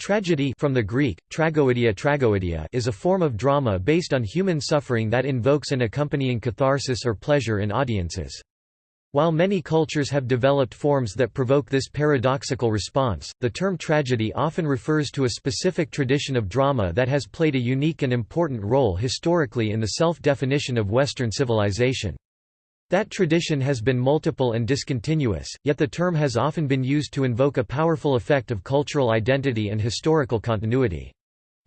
Tragedy from the Greek, tragoedia, tragoedia is a form of drama based on human suffering that invokes an accompanying catharsis or pleasure in audiences. While many cultures have developed forms that provoke this paradoxical response, the term tragedy often refers to a specific tradition of drama that has played a unique and important role historically in the self-definition of Western civilization. That tradition has been multiple and discontinuous, yet the term has often been used to invoke a powerful effect of cultural identity and historical continuity.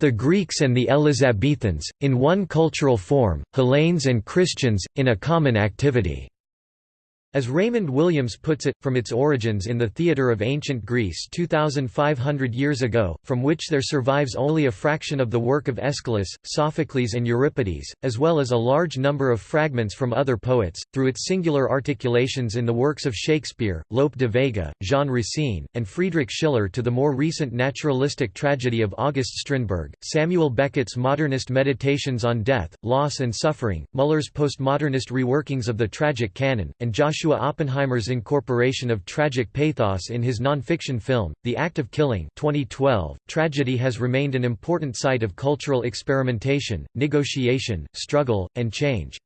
The Greeks and the Elizabethans, in one cultural form, Hellenes and Christians, in a common activity. As Raymond Williams puts it, from its origins in the theatre of ancient Greece 2,500 years ago, from which there survives only a fraction of the work of Aeschylus, Sophocles and Euripides, as well as a large number of fragments from other poets, through its singular articulations in the works of Shakespeare, Lope de Vega, Jean Racine, and Friedrich Schiller to the more recent naturalistic tragedy of August Strindberg, Samuel Beckett's modernist meditations on death, loss and suffering, Muller's postmodernist reworkings of the tragic canon, and Joshua Joshua Oppenheimer's incorporation of tragic pathos in his non-fiction film, The Act of Killing 2012, tragedy has remained an important site of cultural experimentation, negotiation, struggle, and change.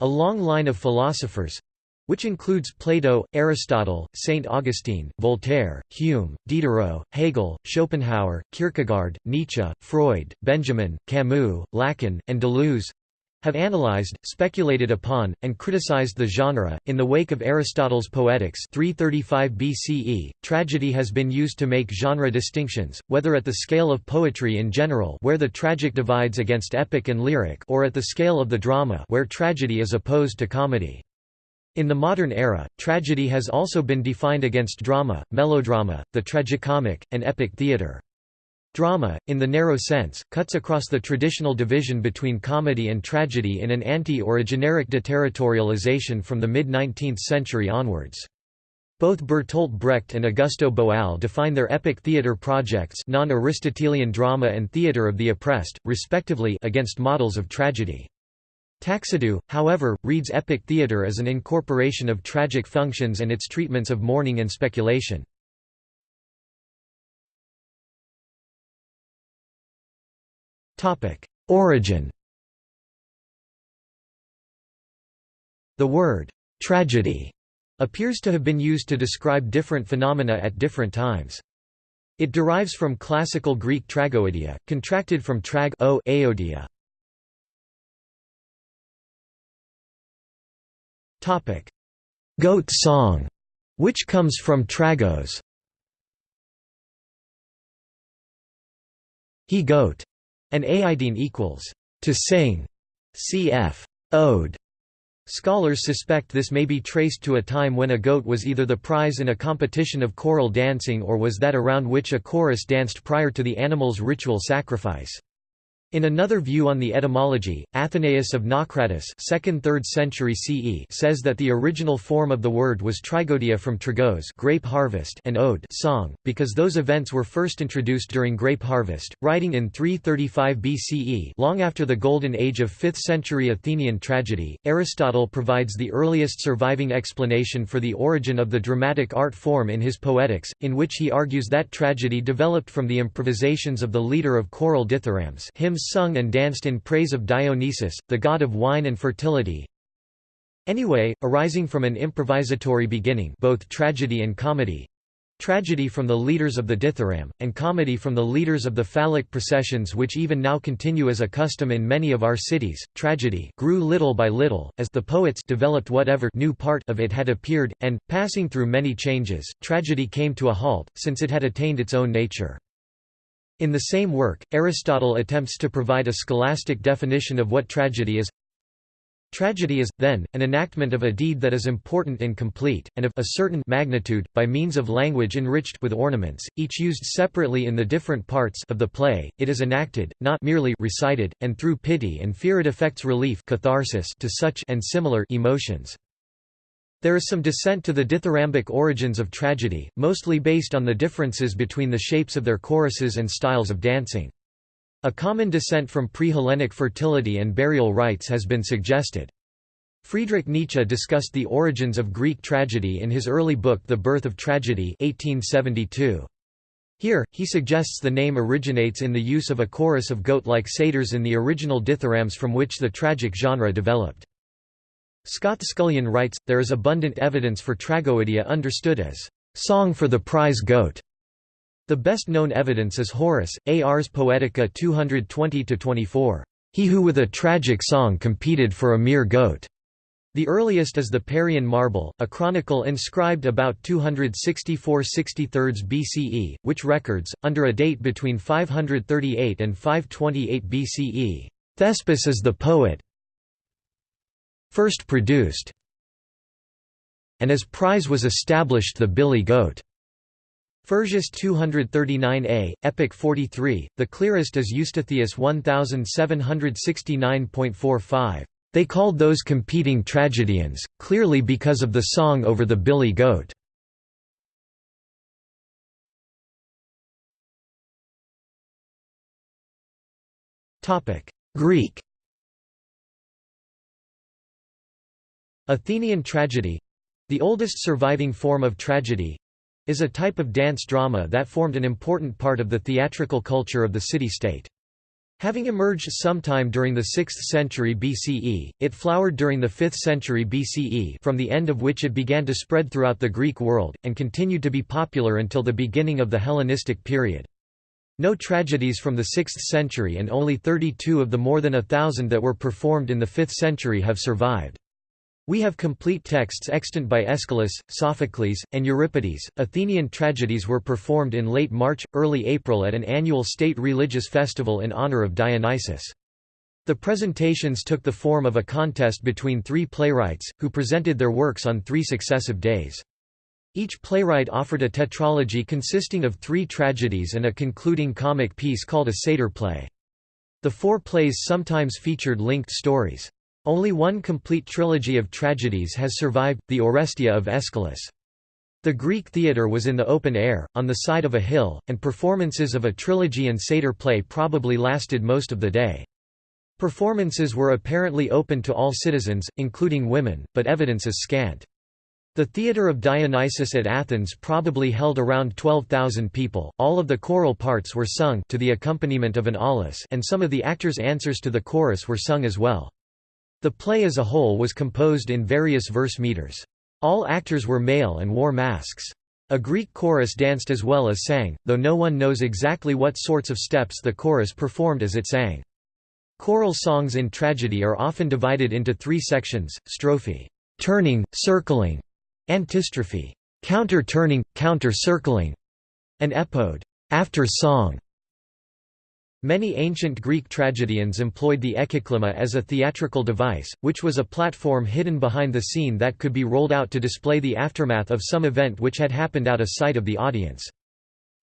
A long line of philosophers, which includes Plato, Aristotle, St. Augustine, Voltaire, Hume, Diderot, Hegel, Schopenhauer, Kierkegaard, Nietzsche, Freud, Benjamin, Camus, Lacan, and Deleuze have analyzed, speculated upon, and criticized the genre. In the wake of Aristotle's Poetics 335 BCE, tragedy has been used to make genre distinctions, whether at the scale of poetry in general where the tragic divides against epic and lyric or at the scale of the drama where tragedy is opposed to comedy. In the modern era, tragedy has also been defined against drama, melodrama, the tragicomic, and epic theatre. Drama, in the narrow sense, cuts across the traditional division between comedy and tragedy in an anti- or a generic deterritorialization from the mid-19th century onwards. Both Bertolt Brecht and Augusto Boal define their epic theatre projects non-Aristotelian drama and theatre of the oppressed, respectively against models of tragedy. Taxidou, however, reads epic theatre as an incorporation of tragic functions and its treatments of mourning and speculation. Origin The word «tragedy» appears to have been used to describe different phenomena at different times. It derives from classical Greek tragoedia, contracted from trag o aodia. Goat song, which comes from tragos. He goat an aidine equals to sing, cf. ode. Scholars suspect this may be traced to a time when a goat was either the prize in a competition of choral dancing or was that around which a chorus danced prior to the animal's ritual sacrifice. In another view on the etymology, Athenaeus of Naucratis 2nd–3rd century CE says that the original form of the word was trigodia from trigos grape harvest and ode song, because those events were first introduced during grape harvest, writing in 335 BCE long after the golden age of 5th century Athenian tragedy. Aristotle provides the earliest surviving explanation for the origin of the dramatic art form in his Poetics, in which he argues that tragedy developed from the improvisations of the leader of choral dithyrambs hymns hymns sung and danced in praise of Dionysus, the god of wine and fertility. Anyway, arising from an improvisatory beginning both tragedy and comedy, Tragedy from the leaders of the dithyramb, and comedy from the leaders of the phallic processions which even now continue as a custom in many of our cities. Tragedy grew little by little, as the poets developed whatever new part of it had appeared, and, passing through many changes, tragedy came to a halt, since it had attained its own nature. In the same work, Aristotle attempts to provide a scholastic definition of what tragedy is. Tragedy is, then, an enactment of a deed that is important and complete, and of a certain magnitude, by means of language enriched with ornaments, each used separately in the different parts of the play. It is enacted, not merely recited, and through pity and fear it affects relief catharsis to such and similar emotions. There is some dissent to the dithyrambic origins of tragedy, mostly based on the differences between the shapes of their choruses and styles of dancing. A common descent from pre-Hellenic fertility and burial rites has been suggested. Friedrich Nietzsche discussed the origins of Greek tragedy in his early book The Birth of Tragedy 1872. Here, he suggests the name originates in the use of a chorus of goat-like satyrs in the original dithyrambs from which the tragic genre developed. Scott Scullion writes, there is abundant evidence for tragoedia understood as song for the prize goat. The best known evidence is Horace. Ars Poetica 220–24, he who with a tragic song competed for a mere goat. The earliest is the Parian Marble, a chronicle inscribed about 264–63 BCE, which records, under a date between 538 and 528 BCE, Thespis is the poet, first produced and as prize was established the billy goat. Phersius 239a, Epic 43, the clearest is Eustathius 1769.45. They called those competing tragedians, clearly because of the song over the billy goat. Greek Athenian tragedy—the oldest surviving form of tragedy—is a type of dance drama that formed an important part of the theatrical culture of the city-state. Having emerged sometime during the 6th century BCE, it flowered during the 5th century BCE from the end of which it began to spread throughout the Greek world, and continued to be popular until the beginning of the Hellenistic period. No tragedies from the 6th century and only 32 of the more than a thousand that were performed in the 5th century have survived. We have complete texts extant by Aeschylus, Sophocles, and Euripides. Athenian tragedies were performed in late March, early April at an annual state religious festival in honor of Dionysus. The presentations took the form of a contest between three playwrights, who presented their works on three successive days. Each playwright offered a tetralogy consisting of three tragedies and a concluding comic piece called a satyr play. The four plays sometimes featured linked stories. Only one complete trilogy of tragedies has survived, the Oresteia of Aeschylus. The Greek theatre was in the open air, on the side of a hill, and performances of a trilogy and satyr play probably lasted most of the day. Performances were apparently open to all citizens, including women, but evidence is scant. The theatre of Dionysus at Athens probably held around 12,000 people. All of the choral parts were sung to the accompaniment of an aulos, and some of the actors' answers to the chorus were sung as well. The play as a whole was composed in various verse meters. All actors were male and wore masks. A Greek chorus danced as well as sang, though no one knows exactly what sorts of steps the chorus performed as it sang. Choral songs in tragedy are often divided into three sections, strophe turning, circling, antistrophe counter-turning, counter-circling, and epode after song. Many ancient Greek tragedians employed the ekkyklema as a theatrical device, which was a platform hidden behind the scene that could be rolled out to display the aftermath of some event which had happened out of sight of the audience.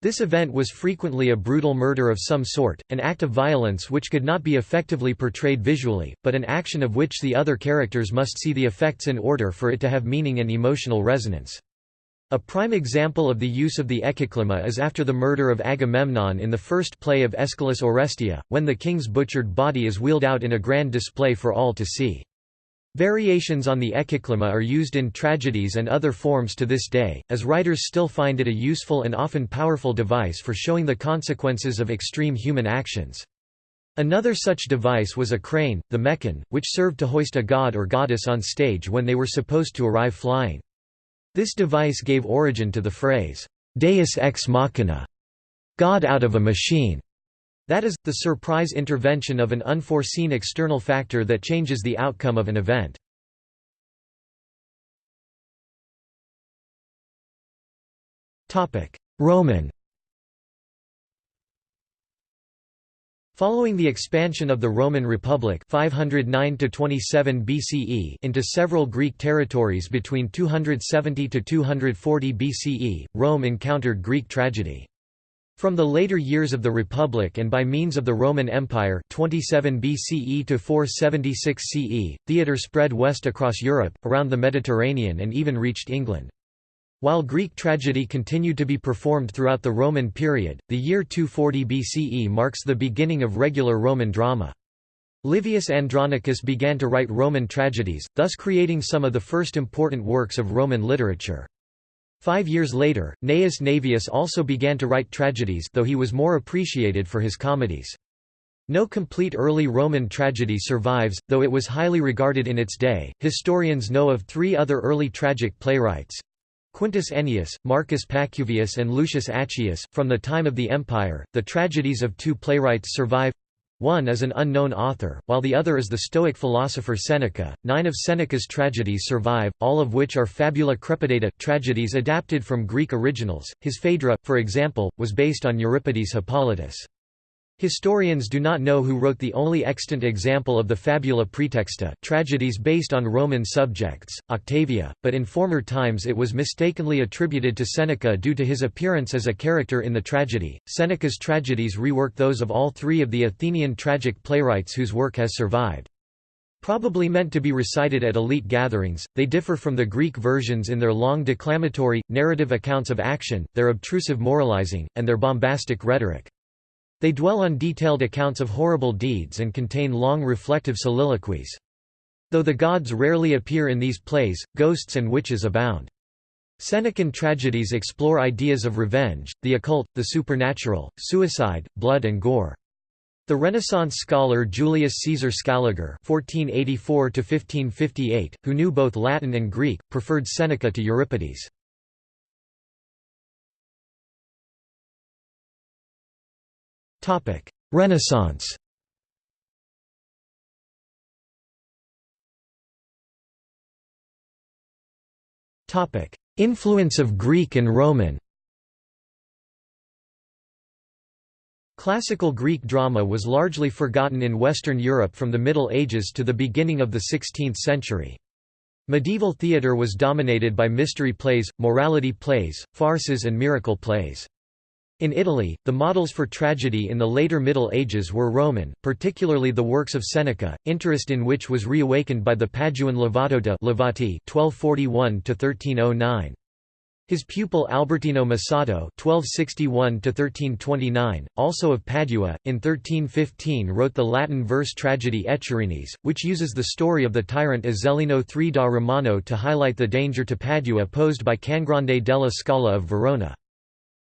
This event was frequently a brutal murder of some sort, an act of violence which could not be effectively portrayed visually, but an action of which the other characters must see the effects in order for it to have meaning and emotional resonance. A prime example of the use of the ekkyklema is after the murder of Agamemnon in the first play of Aeschylus' Oresteia, when the king's butchered body is wheeled out in a grand display for all to see. Variations on the ekkyklema are used in tragedies and other forms to this day, as writers still find it a useful and often powerful device for showing the consequences of extreme human actions. Another such device was a crane, the mechane, which served to hoist a god or goddess on stage when they were supposed to arrive flying. This device gave origin to the phrase, deus ex machina, God out of a machine. That is, the surprise intervention of an unforeseen external factor that changes the outcome of an event. Roman Following the expansion of the Roman Republic 509 BCE into several Greek territories between 270 to 240 BCE, Rome encountered Greek tragedy. From the later years of the Republic and by means of the Roman Empire 27 BCE to 476 CE, theatre spread west across Europe, around the Mediterranean and even reached England. While Greek tragedy continued to be performed throughout the Roman period, the year 240 BCE marks the beginning of regular Roman drama. Livius Andronicus began to write Roman tragedies, thus creating some of the first important works of Roman literature. Five years later, Gnaeus Naevius also began to write tragedies though he was more appreciated for his comedies. No complete early Roman tragedy survives, though it was highly regarded in its day. Historians know of three other early tragic playwrights Quintus Ennius, Marcus Pacuvius, and Lucius Accius. From the time of the Empire, the tragedies of two playwrights survive one is an unknown author, while the other is the Stoic philosopher Seneca. Nine of Seneca's tragedies survive, all of which are fabula crepidata, tragedies adapted from Greek originals. His Phaedra, for example, was based on Euripides' Hippolytus. Historians do not know who wrote the only extant example of the fabula praetexta tragedies based on Roman subjects, Octavia, but in former times it was mistakenly attributed to Seneca due to his appearance as a character in the tragedy. Seneca's tragedies rework those of all three of the Athenian tragic playwrights whose work has survived. Probably meant to be recited at elite gatherings, they differ from the Greek versions in their long declamatory, narrative accounts of action, their obtrusive moralizing, and their bombastic rhetoric. They dwell on detailed accounts of horrible deeds and contain long reflective soliloquies. Though the gods rarely appear in these plays, ghosts and witches abound. Senecan tragedies explore ideas of revenge, the occult, the supernatural, suicide, blood and gore. The Renaissance scholar Julius Caesar Scaliger (1484–1558), who knew both Latin and Greek, preferred Seneca to Euripides. Renaissance. Influence of Greek and Roman. Classical Greek drama was largely forgotten in Western Europe from the Middle Ages to the beginning of the 16th century. Medieval theatre was dominated by mystery plays, morality plays, farces and miracle plays. In Italy, the models for tragedy in the later Middle Ages were Roman, particularly the works of Seneca, interest in which was reawakened by the Paduan Lovato dei Lovati (1241–1309). His pupil Albertino Mussato (1261–1329), also of Padua, in 1315 wrote the Latin verse tragedy Ecerinis, which uses the story of the tyrant Ezzelino III da Romano to highlight the danger to Padua posed by Cangrande della Scala of Verona.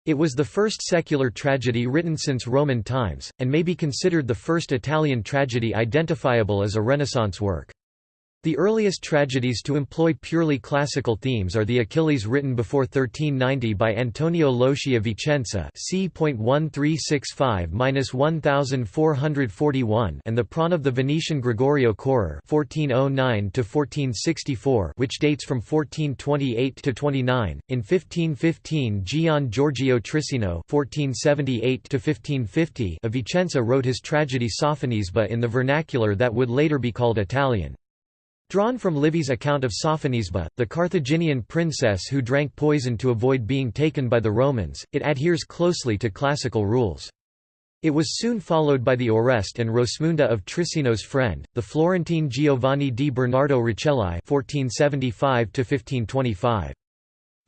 It was the first secular tragedy written since Roman times, and may be considered the first Italian tragedy identifiable as a Renaissance work. The earliest tragedies to employ purely classical themes are the Achilles written before 1390 by Antonio Loschi of Vicenza c.1365-1441 and the Prawn of the Venetian Gregorio Correr 1409 which dates from 1428 to 29. In 1515 Gian Giorgio Trissino 1478 of Vicenza wrote his tragedy Sophonisba in the vernacular that would later be called Italian. Drawn from Livy's account of Sophonisba, the Carthaginian princess who drank poison to avoid being taken by the Romans, it adheres closely to classical rules. It was soon followed by the Oreste and Rosmunda of Trissino's friend, the Florentine Giovanni di Bernardo Rucellai (1475–1525).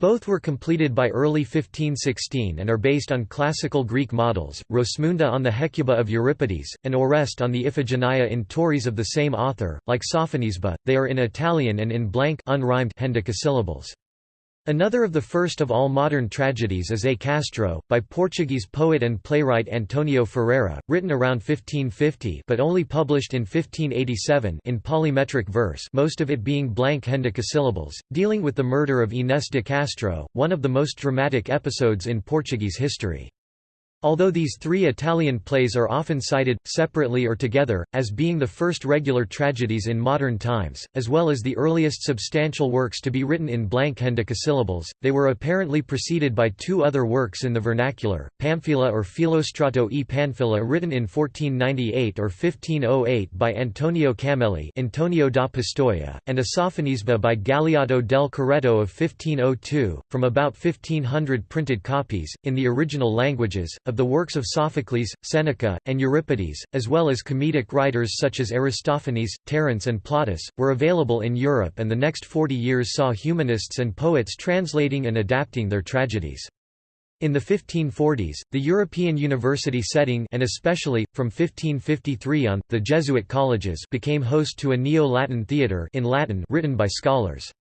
Both were completed by early 1516 and are based on classical Greek models, Rosmunda on the Hecuba of Euripides, and Oreste on the Iphigenia in Tauris of the same author. Like Sophonisba, they are in Italian and in blank unrhymed hendecasyllables. Another of the first of all modern tragedies is A Castro, by Portuguese poet and playwright Antonio Ferreira, written around 1550 but only published in 1587 in polymetric verse most of it being blank hendecasyllables, dealing with the murder of Inés de Castro, one of the most dramatic episodes in Portuguese history. Although these three Italian plays are often cited, separately or together, as being the first regular tragedies in modern times, as well as the earliest substantial works to be written in blank hendecasyllables, they were apparently preceded by two other works in the vernacular, Pamphila or Filostrato e Panfila written in 1498 or 1508 by Antonio Camelli Antonio da Pistoia, and a Sophonisba by Galeotto del Carretto of 1502, from about 1500 printed copies, in the original languages, of the works of Sophocles, Seneca, and Euripides, as well as comedic writers such as Aristophanes, Terence and Plautus, were available in Europe and the next 40 years saw humanists and poets translating and adapting their tragedies. In the 1540s, the European university setting and especially, from 1553 on, the Jesuit colleges became host to a Neo-Latin theatre in Latin written by scholars.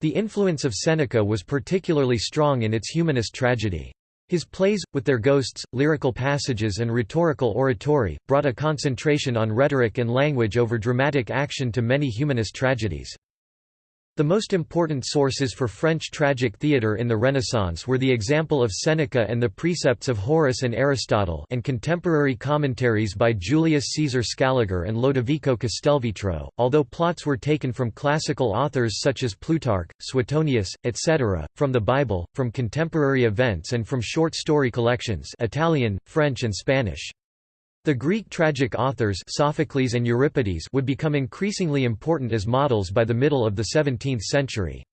The influence of Seneca was particularly strong in its humanist tragedy. His plays, with their ghosts, lyrical passages and rhetorical oratory, brought a concentration on rhetoric and language over dramatic action to many humanist tragedies. The most important sources for French tragic theatre in the Renaissance were the example of Seneca and the precepts of Horace and Aristotle and contemporary commentaries by Julius Caesar Scaliger and Lodovico Castelvetro, although plots were taken from classical authors such as Plutarch, Suetonius, etc., from the Bible, from contemporary events and from short story collections Italian, French and Spanish. The Greek tragic authors Sophocles and Euripides would become increasingly important as models by the middle of the 17th century.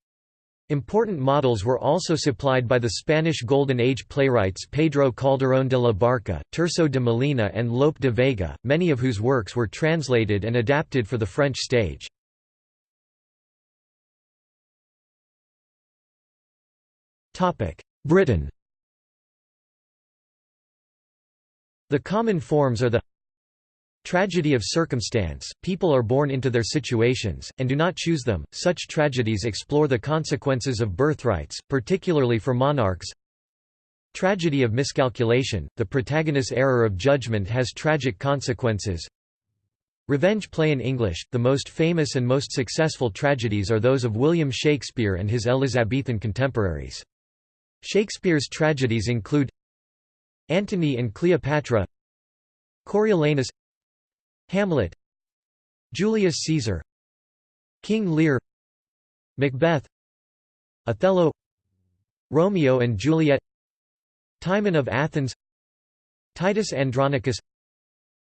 Important models were also supplied by the Spanish Golden Age playwrights Pedro Calderón de la Barca, Tirso de Molina and Lope de Vega, many of whose works were translated and adapted for the French stage. Britain The common forms are the Tragedy of circumstance, people are born into their situations, and do not choose them. Such tragedies explore the consequences of birthrights, particularly for monarchs. Tragedy of miscalculation, the protagonist's error of judgment has tragic consequences. Revenge play in English, the most famous and most successful tragedies are those of William Shakespeare and his Elizabethan contemporaries. Shakespeare's tragedies include Antony and Cleopatra Coriolanus Hamlet Julius Caesar King Lear Macbeth Othello Romeo and Juliet Timon of Athens Titus Andronicus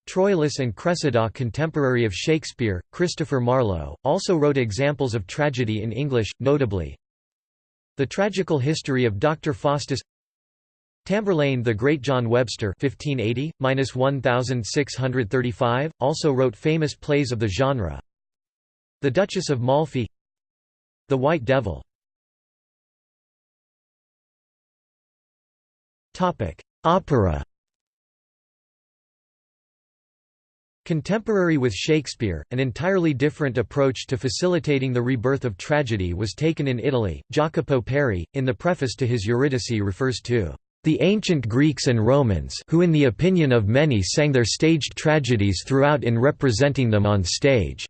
Troilus and Cressida contemporary of Shakespeare, Christopher Marlowe, also wrote examples of tragedy in English, notably The Tragical History of Dr. Faustus Tamburlaine the Great John Webster 1580–1635, also wrote famous plays of the genre. The Duchess of Malfi The White Devil. Topic: Opera. Contemporary with Shakespeare, an entirely different approach to facilitating the rebirth of tragedy was taken in Italy. Jacopo Peri, in the preface to his Eurydice refers to the ancient Greeks and Romans who in the opinion of many sang their staged tragedies throughout in representing them on stage.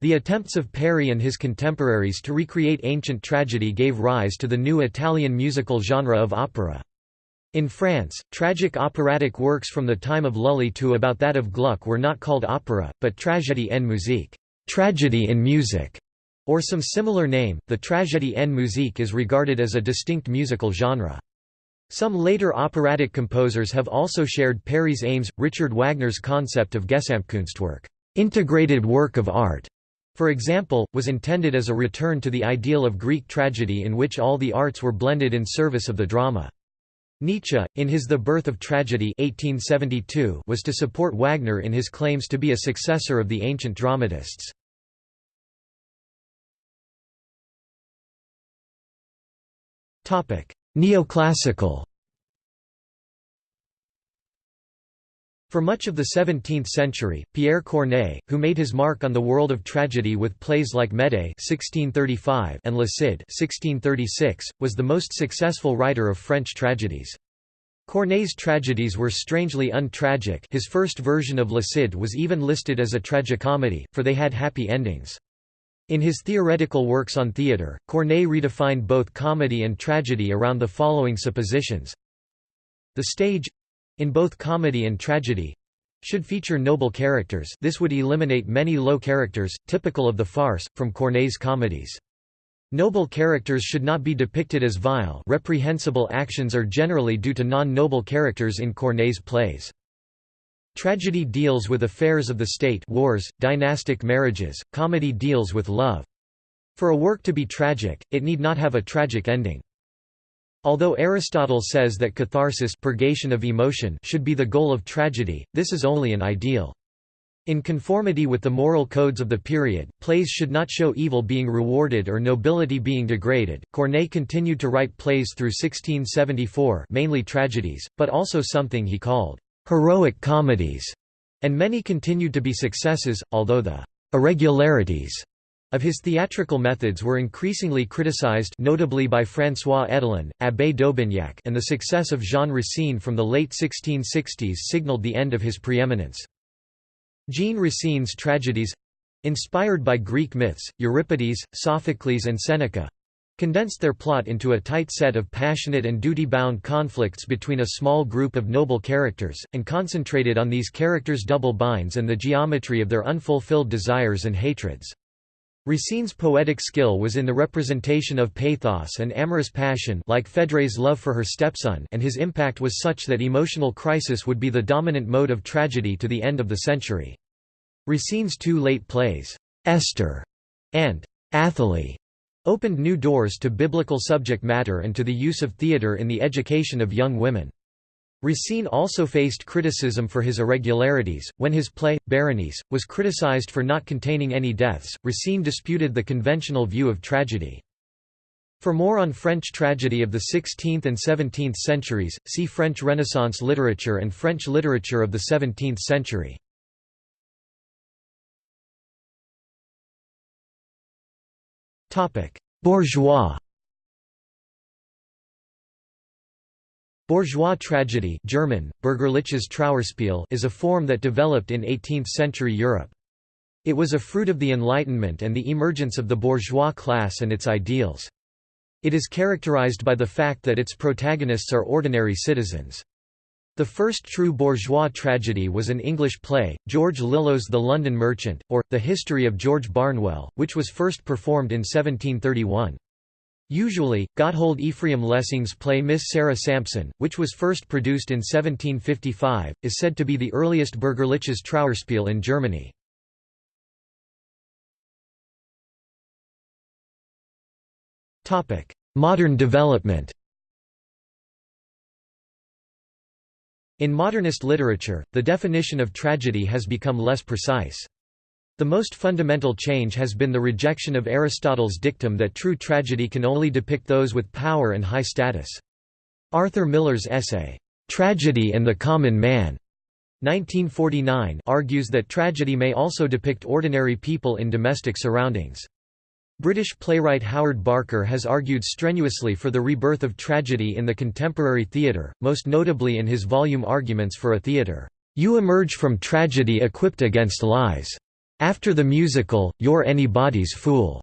The attempts of Peri and his contemporaries to recreate ancient tragedy gave rise to the new Italian musical genre of opera. In France, tragic operatic works from the time of Lully to about that of Gluck were not called opera, but tragédie en musique tragedy in music", or some similar name. The tragédie en musique is regarded as a distinct musical genre. Some later operatic composers have also shared Peri's aims. Richard Wagner's concept of Gesamtkunstwerk, integrated work of art, for example, was intended as a return to the ideal of Greek tragedy in which all the arts were blended in service of the drama. Nietzsche, in his The Birth of Tragedy 1872, was to support Wagner in his claims to be a successor of the ancient dramatists. Neoclassical For much of the 17th century, Pierre Corneille, who made his mark on the world of tragedy with plays like Médée (1635) and Le Cid (1636), was the most successful writer of French tragedies. Corneille's tragedies were strangely untragic. His first version of Le Cid was even listed as a tragicomedy, for they had happy endings. In his theoretical works on theatre, Corneille redefined both comedy and tragedy around the following suppositions. The stage—in both comedy and tragedy—should feature noble characters this would eliminate many low characters, typical of the farce, from Corneille's comedies. Noble characters should not be depicted as vile reprehensible actions are generally due to non-noble characters in Corneille's plays. Tragedy deals with affairs of the state wars, dynastic marriages, comedy deals with love. For a work to be tragic, it need not have a tragic ending. Although Aristotle says that catharsis purgation of emotion should be the goal of tragedy, this is only an ideal. In conformity with the moral codes of the period, plays should not show evil being rewarded or nobility being degraded. Corneille continued to write plays through 1674, mainly tragedies, but also something he called heroic comedies, and many continued to be successes, although the irregularities Of his theatrical methods were increasingly criticized notably by François Hédelin, Abbé d'Aubignac and the success of Jean Racine from the late 1660s signaled the end of his preeminence. Jean Racine's tragedies—inspired by Greek myths, Euripides, Sophocles and Seneca, condensed their plot into a tight set of passionate and duty-bound conflicts between a small group of noble characters, and concentrated on these characters' double binds and the geometry of their unfulfilled desires and hatreds. Racine's poetic skill was in the representation of pathos and amorous passion like Phèdre's love for her stepson and his impact was such that emotional crisis would be the dominant mode of tragedy to the end of the century. Racine's two late plays, Esther and Athalie, opened new doors to biblical subject matter and to the use of theatre in the education of young women. Racine also faced criticism for his irregularities. When his play, Berenice, was criticized for not containing any deaths, Racine disputed the conventional view of tragedy. For more on French tragedy of the 16th and 17th centuries, see French Renaissance literature and French literature of the 17th century. Bourgeois Bourgeois tragedy German, Trauerspiel is a form that developed in 18th-century Europe. It was a fruit of the Enlightenment and the emergence of the bourgeois class and its ideals. It is characterized by the fact that its protagonists are ordinary citizens. The first true bourgeois tragedy was an English play, George Lillo's The London Merchant, or, The History of George Barnwell, which was first performed in 1731. Usually, Gotthold Ephraim Lessing's play Miss Sara Sampson, which was first produced in 1755, is said to be the earliest Bürgerliches Trauerspiel in Germany. Modern development In modernist literature, the definition of tragedy has become less precise. The most fundamental change has been the rejection of Aristotle's dictum that true tragedy can only depict those with power and high status. Arthur Miller's essay, "'Tragedy and the Common Man' 1949 argues that tragedy may also depict ordinary people in domestic surroundings. British playwright Howard Barker has argued strenuously for the rebirth of tragedy in the contemporary theatre, most notably in his volume Arguments for a Theatre. You emerge from tragedy equipped against lies. After the musical, you're anybody's fool,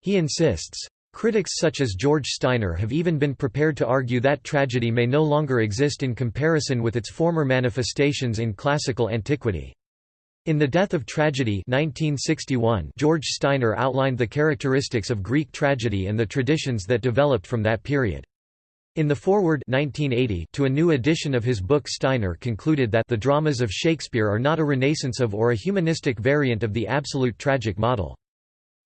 he insists. Critics such as George Steiner have even been prepared to argue that tragedy may no longer exist in comparison with its former manifestations in classical antiquity. In The Death of Tragedy 1961, George Steiner outlined the characteristics of Greek tragedy and the traditions that developed from that period. In the foreword 1980 to a new edition of his book Steiner concluded that the dramas of Shakespeare are not a renaissance of or a humanistic variant of the absolute tragic model.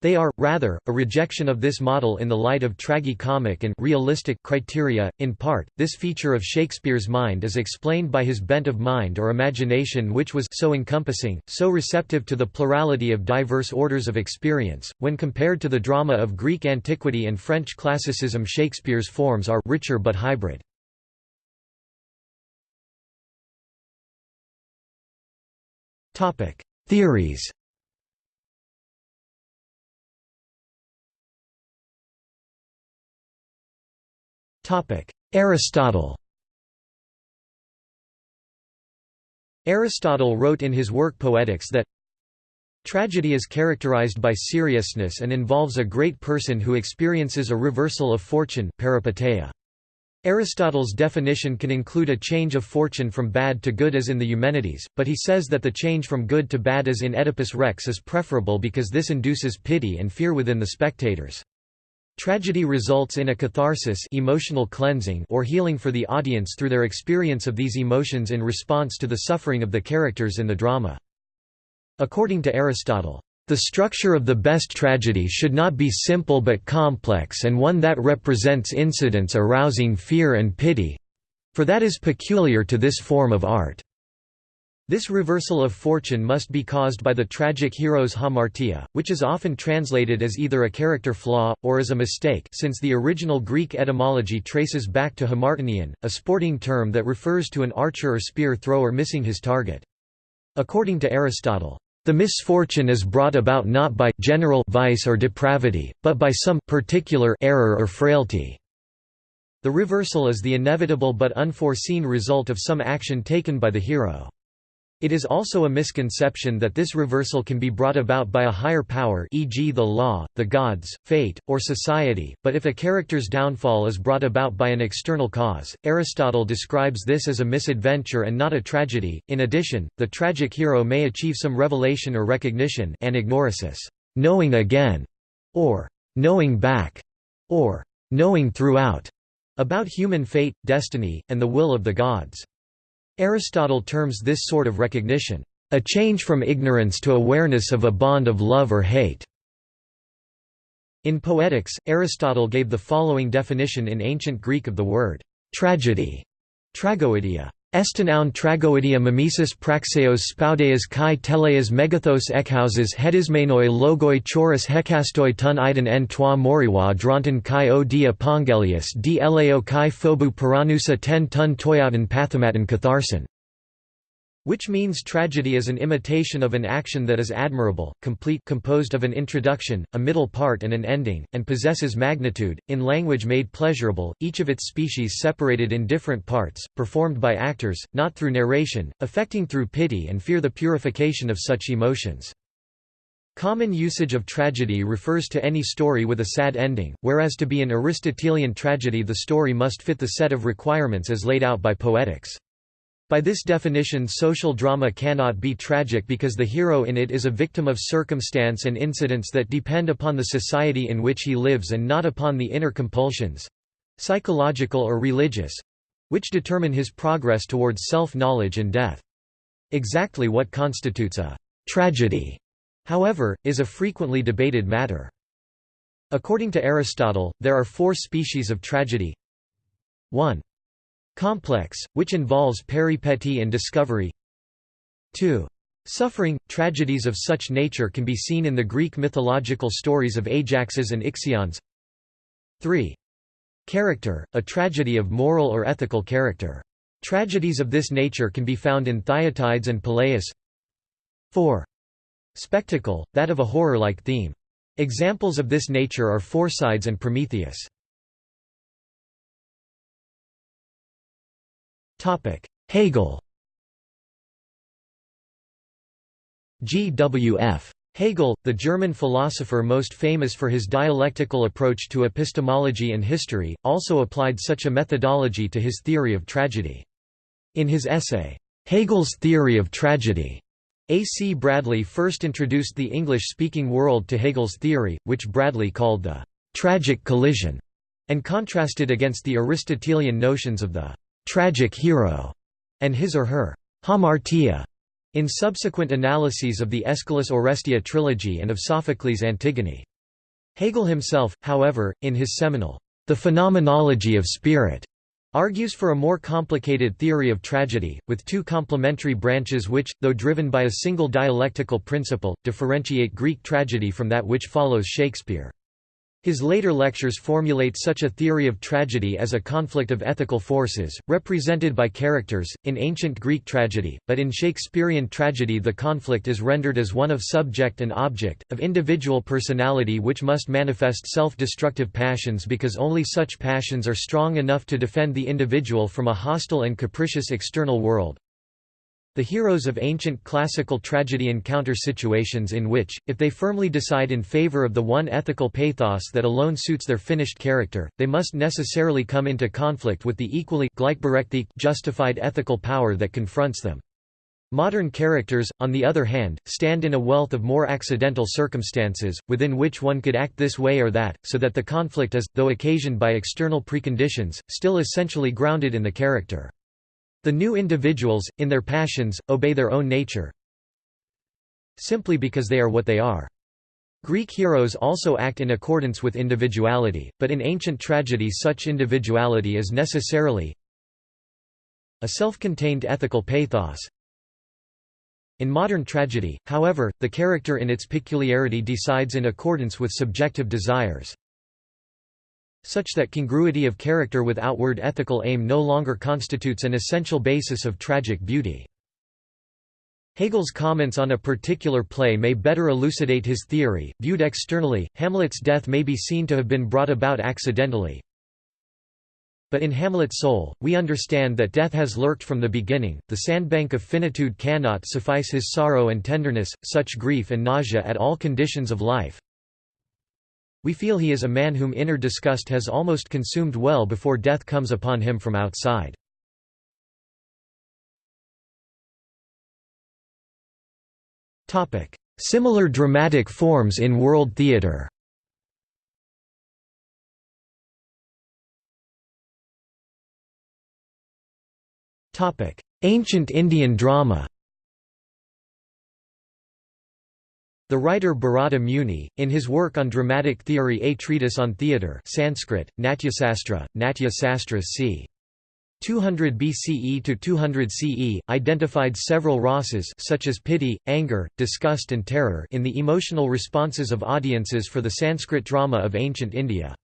They are, rather, a rejection of this model in the light of tragi-comic and realistic criteria. In part, this feature of Shakespeare's mind is explained by his bent of mind or imagination which was so encompassing, so receptive to the plurality of diverse orders of experience. When compared to the drama of Greek antiquity and French classicism Shakespeare's forms are richer but hybrid. Topic: Theories Aristotle Aristotle wrote in his work Poetics that Tragedy is characterized by seriousness and involves a great person who experiences a reversal of fortune peripeteia. Aristotle's definition can include a change of fortune from bad to good as in the Eumenides, but he says that the change from good to bad as in Oedipus Rex is preferable because this induces pity and fear within the spectators. Tragedy results in a catharsis emotional cleansing or healing for the audience through their experience of these emotions in response to the suffering of the characters in the drama. According to Aristotle, the structure of the best tragedy should not be simple but complex and one that represents incidents arousing fear and pity—for that is peculiar to this form of art. This reversal of fortune must be caused by the tragic hero's hamartia, which is often translated as either a character flaw, or as a mistake since the original Greek etymology traces back to hamartanein, a sporting term that refers to an archer or spear thrower missing his target. According to Aristotle, The misfortune is brought about not by general vice or depravity, but by some particular error or frailty. The reversal is the inevitable but unforeseen result of some action taken by the hero. It is also a misconception that this reversal can be brought about by a higher power e.g. the law, the gods, fate, or society, but if a character's downfall is brought about by an external cause, Aristotle describes this as a misadventure and not a tragedy. In addition, the tragic hero may achieve some revelation or recognition anagnorisis, knowing again, or knowing back, or knowing throughout, about human fate, destiny, and the will of the gods. Aristotle terms this sort of recognition, "...a change from ignorance to awareness of a bond of love or hate." In Poetics, Aristotle gave the following definition in ancient Greek of the word, "...tragedy", tragoidia. Estinaun tragoidia mimesis praxeos spoudeas kai teleas megathos ekhousas hedismenoi logoi choris hekastoi tun iden en toi moriwa dronton kai o dia pongelius d lao kai phobu paranusa ten tun toyatin pathamatin catharsin which means tragedy is an imitation of an action that is admirable, complete composed of an introduction, a middle part and an ending, and possesses magnitude, in language made pleasurable, each of its species separated in different parts, performed by actors, not through narration, affecting through pity and fear the purification of such emotions. Common usage of tragedy refers to any story with a sad ending, whereas to be an Aristotelian tragedy the story must fit the set of requirements as laid out by Poetics. By this definition social drama cannot be tragic because the hero in it is a victim of circumstance and incidents that depend upon the society in which he lives and not upon the inner compulsions—psychological or religious—which determine his progress towards self-knowledge and death. Exactly what constitutes a «tragedy», however, is a frequently debated matter. According to Aristotle, there are four species of tragedy 1. Complex, which involves peripety and discovery 2. Suffering – Tragedies of such nature can be seen in the Greek mythological stories of Ajaxes and Ixions 3. Character – A tragedy of moral or ethical character. Tragedies of this nature can be found in Thyatides and Peleus 4. Spectacle – that of a horror-like theme. Examples of this nature are Phorcys and Prometheus. Hegel G. W. F. Hegel, the German philosopher most famous for his dialectical approach to epistemology and history, also applied such a methodology to his theory of tragedy. In his essay, Hegel's Theory of Tragedy, A. C. Bradley first introduced the English-speaking world to Hegel's theory, which Bradley called the «tragic collision», and contrasted against the Aristotelian notions of the tragic hero, and his or her hamartia in subsequent analyses of the Aeschylus Oresteia trilogy and of Sophocles' Antigone. Hegel himself, however, in his seminal The Phenomenology of Spirit, argues for a more complicated theory of tragedy, with two complementary branches which, though driven by a single dialectical principle, differentiate Greek tragedy from that which follows Shakespeare. His later lectures formulate such a theory of tragedy as a conflict of ethical forces, represented by characters, in ancient Greek tragedy, but in Shakespearean tragedy the conflict is rendered as one of subject and object, of individual personality which must manifest self-destructive passions because only such passions are strong enough to defend the individual from a hostile and capricious external world. The heroes of ancient classical tragedy encounter situations in which, if they firmly decide in favor of the one ethical pathos that alone suits their finished character, they must necessarily come into conflict with the equally justified ethical power that confronts them. Modern characters, on the other hand, stand in a wealth of more accidental circumstances, within which one could act this way or that, so that the conflict is, though occasioned by external preconditions, still essentially grounded in the character. The new individuals, in their passions, obey their own nature simply because they are what they are. Greek heroes also act in accordance with individuality, but in ancient tragedy such individuality is necessarily a self-contained ethical pathos. In modern tragedy, however, the character in its peculiarity decides in accordance with subjective desires such that congruity of character with outward ethical aim no longer constitutes an essential basis of tragic beauty. Hegel's comments on a particular play may better elucidate his theory. Viewed externally, Hamlet's death may be seen to have been brought about accidentally. But in Hamlet's soul, we understand that death has lurked from the beginning. The sandbank of finitude cannot suffice his sorrow and tenderness, such grief and nausea at all conditions of life. We feel he is a man whom inner disgust has almost consumed well before death comes upon him from outside. Similar dramatic forms in world theatre Ancient Indian drama The writer Bharata Muni, in his work on dramatic theory A Treatise on Theatre Sanskrit, Natyasastra, Natya Sastra c. 200 BCE to 200 CE, identified several rasas such as pity, anger, disgust and terror in the emotional responses of audiences for the Sanskrit drama of ancient India.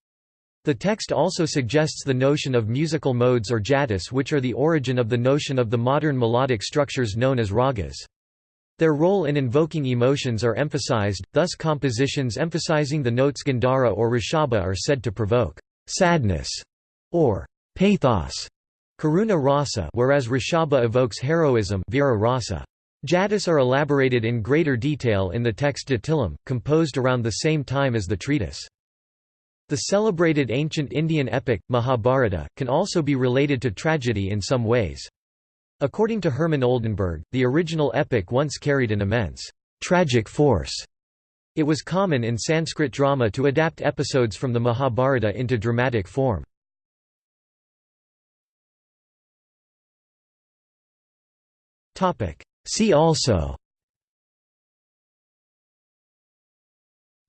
The text also suggests the notion of musical modes or jatis which are the origin of the notion of the modern melodic structures known as ragas. Their role in invoking emotions are emphasized, thus compositions emphasizing the notes Gandhara or Rishaba are said to provoke sadness or pathos Karuna rasa whereas Rishaba evokes heroism Veera rasa. Jatis are elaborated in greater detail in the text Dattilam, composed around the same time as the treatise. The celebrated ancient Indian epic, Mahabharata, can also be related to tragedy in some ways. According to Hermann Oldenberg, the original epic once carried an immense tragic force. It was common in Sanskrit drama to adapt episodes from the Mahabharata into dramatic form. See also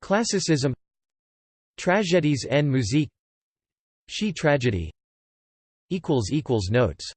Classicism Tragédies en musique She tragedy Notes